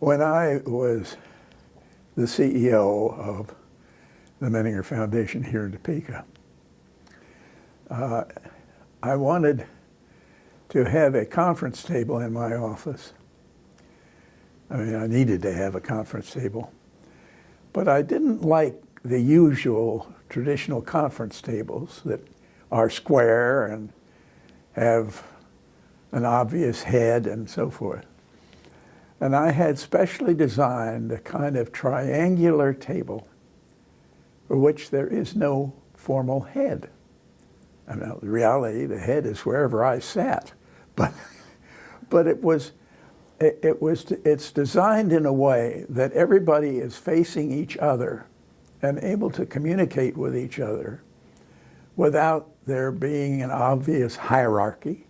When I was the CEO of the Menninger Foundation here in Topeka, uh, I wanted to have a conference table in my office. I mean, I needed to have a conference table. But I didn't like the usual traditional conference tables that are square and have an obvious head and so forth. And I had specially designed a kind of triangular table for which there is no formal head. I mean, in reality, the head is wherever I sat. But, but it was, it, it was, it's designed in a way that everybody is facing each other and able to communicate with each other without there being an obvious hierarchy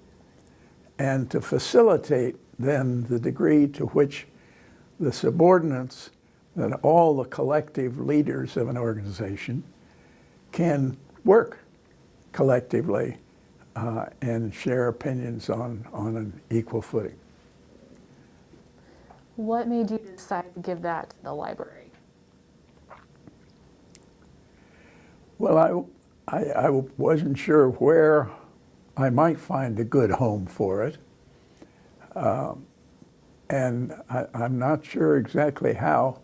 and to facilitate then the degree to which the subordinates and all the collective leaders of an organization can work collectively uh, and share opinions on, on an equal footing. What made you decide to give that to the library? Well, I, I, I wasn't sure where I might find a good home for it. Um, and I, am not sure exactly how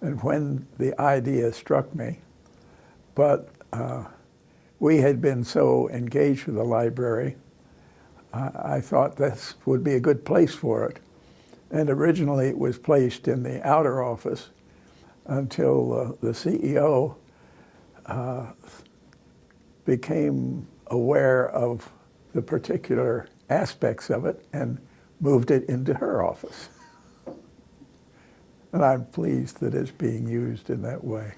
and when the idea struck me, but uh, we had been so engaged with the library, I, I thought this would be a good place for it. And originally it was placed in the outer office until uh, the CEO uh, became aware of the particular aspects of it and moved it into her office. and I'm pleased that it's being used in that way.